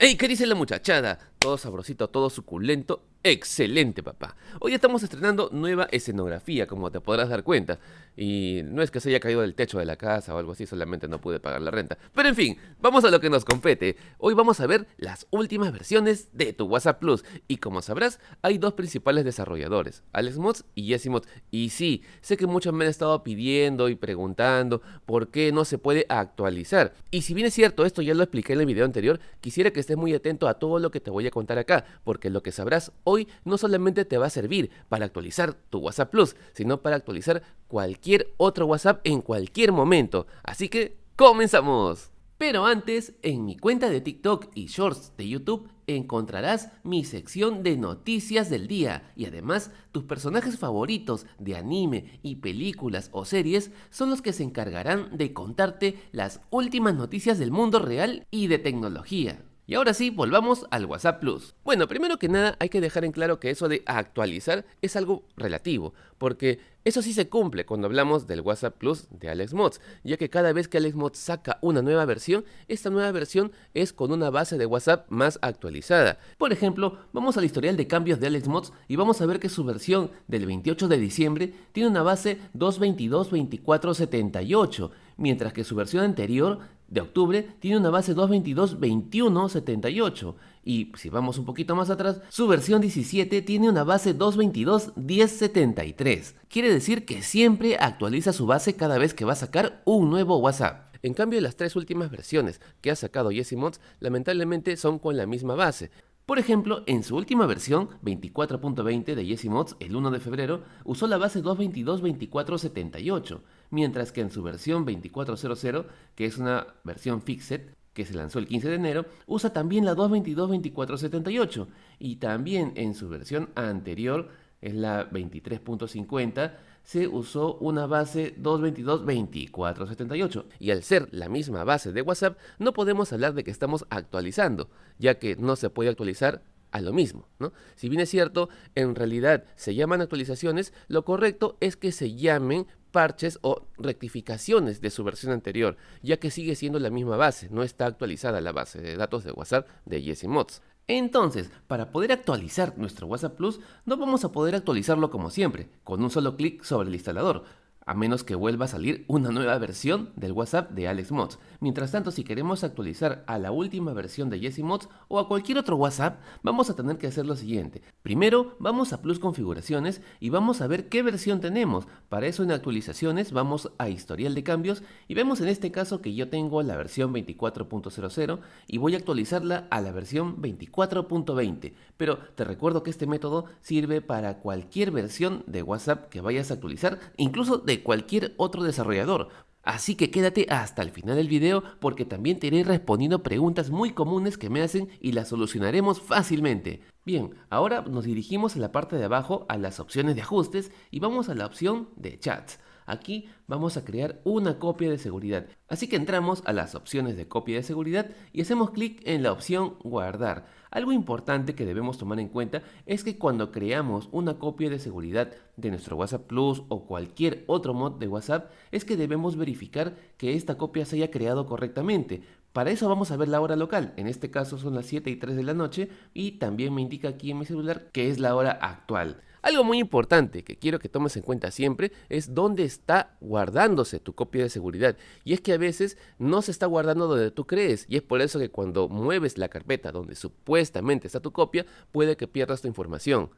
¡Ey! ¿Qué dice la muchachada? Todo sabrosito, todo suculento. Excelente, papá. Hoy estamos estrenando nueva escenografía, como te podrás dar cuenta. Y no es que se haya caído del techo de la casa o algo así, solamente no pude pagar la renta. Pero en fin, vamos a lo que nos compete. Hoy vamos a ver las últimas versiones de tu WhatsApp Plus. Y como sabrás, hay dos principales desarrolladores, AlexMods y YesiMods. Y sí, sé que muchos me han estado pidiendo y preguntando por qué no se puede actualizar. Y si bien es cierto, esto ya lo expliqué en el video anterior, quisiera que estés muy atento a todo lo que te voy a contar acá, porque lo que sabrás hoy no solamente te va a servir para actualizar tu WhatsApp Plus, sino para actualizar cualquier otro WhatsApp en cualquier momento. Así que, ¡comenzamos! Pero antes, en mi cuenta de TikTok y Shorts de YouTube encontrarás mi sección de noticias del día y además tus personajes favoritos de anime y películas o series son los que se encargarán de contarte las últimas noticias del mundo real y de tecnología. Y ahora sí, volvamos al WhatsApp Plus. Bueno, primero que nada hay que dejar en claro que eso de actualizar es algo relativo, porque eso sí se cumple cuando hablamos del WhatsApp Plus de AlexMods, ya que cada vez que AlexMods saca una nueva versión, esta nueva versión es con una base de WhatsApp más actualizada. Por ejemplo, vamos al historial de cambios de AlexMods y vamos a ver que su versión del 28 de diciembre tiene una base 222.24.78, mientras que su versión anterior de octubre tiene una base 222.21.78 y si vamos un poquito más atrás, su versión 17 tiene una base 222.10.73. Quiere decir que siempre actualiza su base cada vez que va a sacar un nuevo WhatsApp. En cambio, las tres últimas versiones que ha sacado YesiMods lamentablemente son con la misma base. Por ejemplo, en su última versión, 24.20 de YesiMods, el 1 de febrero, usó la base 222.24.78, mientras que en su versión 24.00, que es una versión fixed, que se lanzó el 15 de enero, usa también la 222.24.78, y también en su versión anterior, es la 23.50, se usó una base 222.24.78 y al ser la misma base de WhatsApp no podemos hablar de que estamos actualizando, ya que no se puede actualizar a lo mismo, ¿no? Si bien es cierto, en realidad se llaman actualizaciones, lo correcto es que se llamen parches o rectificaciones de su versión anterior, ya que sigue siendo la misma base, no está actualizada la base de datos de WhatsApp de YesiMods. Entonces, para poder actualizar nuestro WhatsApp Plus, no vamos a poder actualizarlo como siempre, con un solo clic sobre el instalador, a menos que vuelva a salir una nueva versión del WhatsApp de AlexMods. Mientras tanto, si queremos actualizar a la última versión de YesiMods o a cualquier otro WhatsApp, vamos a tener que hacer lo siguiente. Primero, vamos a Plus Configuraciones y vamos a ver qué versión tenemos. Para eso en Actualizaciones vamos a Historial de Cambios y vemos en este caso que yo tengo la versión 24.00 y voy a actualizarla a la versión 24.20. Pero te recuerdo que este método sirve para cualquier versión de WhatsApp que vayas a actualizar, incluso de cualquier otro desarrollador. Así que quédate hasta el final del video porque también te iré respondiendo preguntas muy comunes que me hacen y las solucionaremos fácilmente. Bien, ahora nos dirigimos en la parte de abajo a las opciones de ajustes y vamos a la opción de chats. Aquí vamos a crear una copia de seguridad. Así que entramos a las opciones de copia de seguridad y hacemos clic en la opción guardar. Algo importante que debemos tomar en cuenta es que cuando creamos una copia de seguridad de nuestro WhatsApp Plus o cualquier otro mod de WhatsApp es que debemos verificar que esta copia se haya creado correctamente. Para eso vamos a ver la hora local, en este caso son las 7 y 3 de la noche y también me indica aquí en mi celular que es la hora actual. Algo muy importante que quiero que tomes en cuenta siempre es dónde está guardándose tu copia de seguridad. Y es que a veces no se está guardando donde tú crees. Y es por eso que cuando mueves la carpeta donde supuestamente está tu copia, puede que pierdas tu información.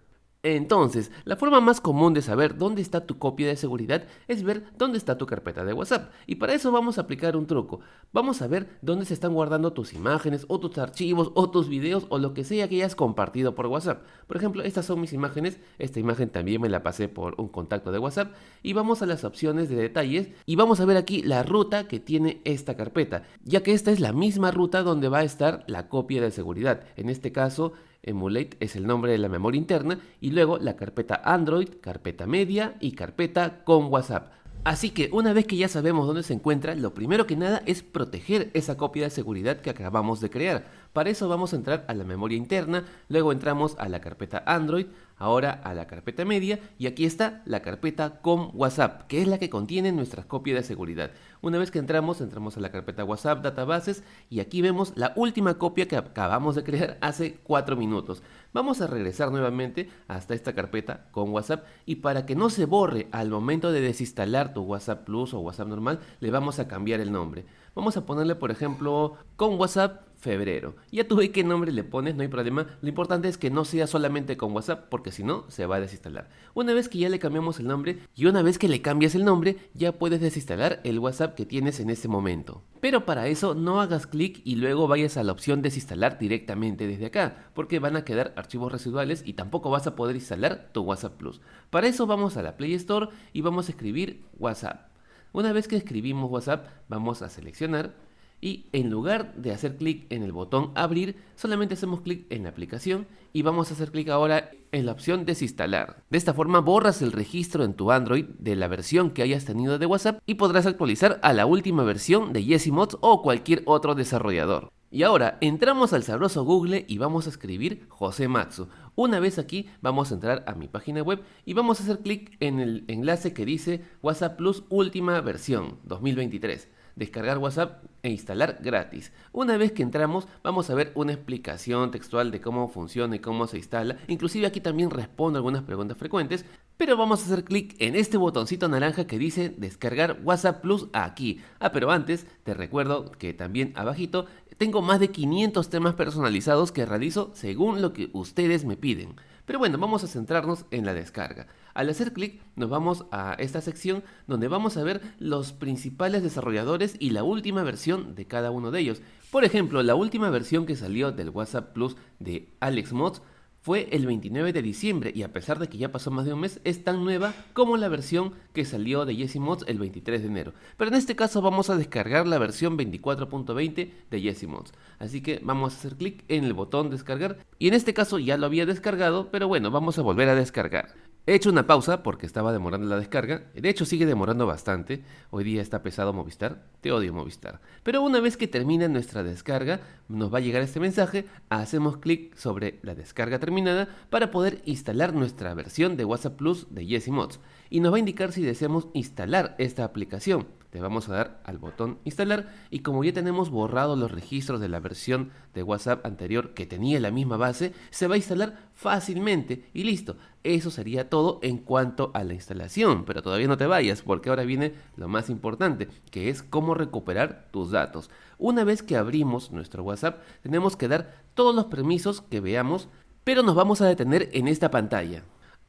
Entonces, la forma más común de saber dónde está tu copia de seguridad es ver dónde está tu carpeta de WhatsApp. Y para eso vamos a aplicar un truco. Vamos a ver dónde se están guardando tus imágenes o tus archivos o tus videos o lo que sea que hayas compartido por WhatsApp. Por ejemplo, estas son mis imágenes. Esta imagen también me la pasé por un contacto de WhatsApp. Y vamos a las opciones de detalles y vamos a ver aquí la ruta que tiene esta carpeta. Ya que esta es la misma ruta donde va a estar la copia de seguridad. En este caso Emulate es el nombre de la memoria interna y luego la carpeta Android, carpeta media y carpeta con WhatsApp. Así que una vez que ya sabemos dónde se encuentra, lo primero que nada es proteger esa copia de seguridad que acabamos de crear. Para eso vamos a entrar a la memoria interna, luego entramos a la carpeta Android, ahora a la carpeta media y aquí está la carpeta con WhatsApp, que es la que contiene nuestras copias de seguridad. Una vez que entramos, entramos a la carpeta WhatsApp Databases y aquí vemos la última copia que acabamos de crear hace 4 minutos. Vamos a regresar nuevamente hasta esta carpeta con WhatsApp y para que no se borre al momento de desinstalar tu WhatsApp Plus o WhatsApp normal, le vamos a cambiar el nombre. Vamos a ponerle, por ejemplo, con WhatsApp febrero. Ya tú ves qué nombre le pones, no hay problema. Lo importante es que no sea solamente con WhatsApp, porque si no, se va a desinstalar. Una vez que ya le cambiamos el nombre, y una vez que le cambias el nombre, ya puedes desinstalar el WhatsApp que tienes en este momento. Pero para eso no hagas clic y luego vayas a la opción desinstalar directamente desde acá, porque van a quedar archivos residuales y tampoco vas a poder instalar tu WhatsApp Plus. Para eso vamos a la Play Store y vamos a escribir WhatsApp. Una vez que escribimos WhatsApp, vamos a seleccionar y en lugar de hacer clic en el botón abrir, solamente hacemos clic en la aplicación y vamos a hacer clic ahora en la opción desinstalar. De esta forma borras el registro en tu Android de la versión que hayas tenido de WhatsApp y podrás actualizar a la última versión de Yesimods o cualquier otro desarrollador. Y ahora entramos al sabroso Google y vamos a escribir José Matsu. Una vez aquí vamos a entrar a mi página web y vamos a hacer clic en el enlace que dice WhatsApp Plus última versión 2023 descargar WhatsApp e instalar gratis. Una vez que entramos vamos a ver una explicación textual de cómo funciona y cómo se instala. Inclusive aquí también respondo algunas preguntas frecuentes. Pero vamos a hacer clic en este botoncito naranja que dice descargar WhatsApp Plus aquí. Ah, pero antes te recuerdo que también abajito tengo más de 500 temas personalizados que realizo según lo que ustedes me piden. Pero bueno, vamos a centrarnos en la descarga. Al hacer clic nos vamos a esta sección donde vamos a ver los principales desarrolladores y la última versión de cada uno de ellos. Por ejemplo, la última versión que salió del WhatsApp Plus de Alex Mods fue el 29 de diciembre y a pesar de que ya pasó más de un mes, es tan nueva como la versión que salió de Jesse Mods el 23 de enero. Pero en este caso vamos a descargar la versión 24.20 de Jesse Mods. Así que vamos a hacer clic en el botón descargar y en este caso ya lo había descargado, pero bueno, vamos a volver a descargar. He hecho una pausa porque estaba demorando la descarga. De hecho, sigue demorando bastante. Hoy día está pesado Movistar. Te odio Movistar. Pero una vez que termina nuestra descarga, nos va a llegar este mensaje. Hacemos clic sobre la descarga terminada para poder instalar nuestra versión de WhatsApp Plus de Jesse Mods. Y nos va a indicar si deseamos instalar esta aplicación le vamos a dar al botón instalar y como ya tenemos borrado los registros de la versión de WhatsApp anterior que tenía la misma base, se va a instalar fácilmente y listo. Eso sería todo en cuanto a la instalación, pero todavía no te vayas porque ahora viene lo más importante, que es cómo recuperar tus datos. Una vez que abrimos nuestro WhatsApp, tenemos que dar todos los permisos que veamos, pero nos vamos a detener en esta pantalla.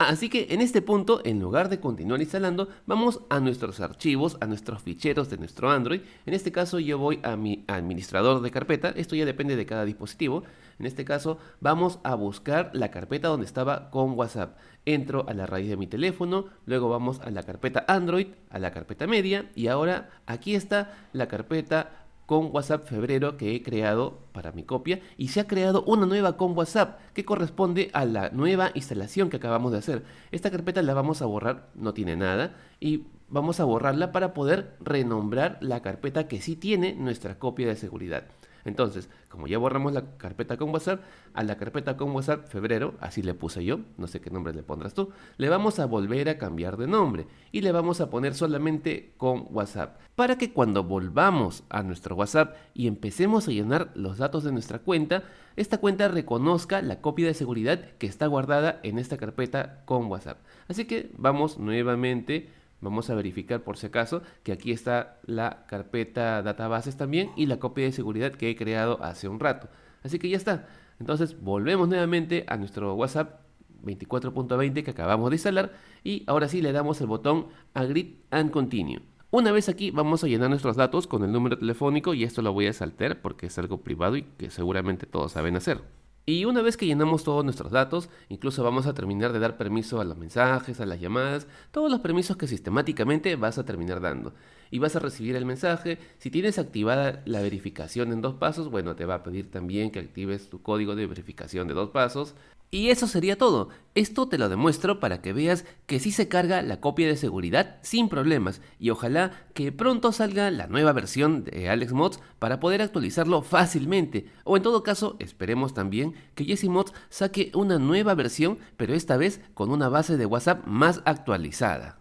Así que en este punto, en lugar de continuar instalando, vamos a nuestros archivos, a nuestros ficheros de nuestro Android. En este caso yo voy a mi administrador de carpeta, esto ya depende de cada dispositivo. En este caso vamos a buscar la carpeta donde estaba con WhatsApp. Entro a la raíz de mi teléfono, luego vamos a la carpeta Android, a la carpeta media y ahora aquí está la carpeta con WhatsApp febrero que he creado para mi copia y se ha creado una nueva con WhatsApp que corresponde a la nueva instalación que acabamos de hacer. Esta carpeta la vamos a borrar, no tiene nada y vamos a borrarla para poder renombrar la carpeta que sí tiene nuestra copia de seguridad. Entonces, como ya borramos la carpeta con WhatsApp, a la carpeta con WhatsApp febrero, así le puse yo, no sé qué nombre le pondrás tú, le vamos a volver a cambiar de nombre y le vamos a poner solamente con WhatsApp, para que cuando volvamos a nuestro WhatsApp y empecemos a llenar los datos de nuestra cuenta, esta cuenta reconozca la copia de seguridad que está guardada en esta carpeta con WhatsApp. Así que vamos nuevamente Vamos a verificar por si acaso que aquí está la carpeta databases también y la copia de seguridad que he creado hace un rato. Así que ya está. Entonces volvemos nuevamente a nuestro WhatsApp 24.20 que acabamos de instalar y ahora sí le damos el botón Agree and Continue. Una vez aquí vamos a llenar nuestros datos con el número telefónico y esto lo voy a saltar porque es algo privado y que seguramente todos saben hacer. Y una vez que llenamos todos nuestros datos, incluso vamos a terminar de dar permiso a los mensajes, a las llamadas, todos los permisos que sistemáticamente vas a terminar dando. y vas a recibir el mensaje. Si tienes activada la verificación en dos pasos, bueno, te va a pedir también que actives tu código de verificación de dos pasos. Y eso sería todo. Esto te lo demuestro para que veas que sí se carga la copia de seguridad sin problemas y ojalá que pronto salga la nueva versión de Alex Mods para poder actualizarlo fácilmente. O en todo caso, esperemos también que Jesse Mods saque una nueva versión, pero esta vez con una base de WhatsApp más actualizada.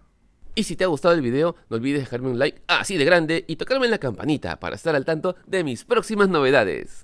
Y si te ha gustado el video, no olvides dejarme un like así de grande y tocarme en la campanita para estar al tanto de mis próximas novedades.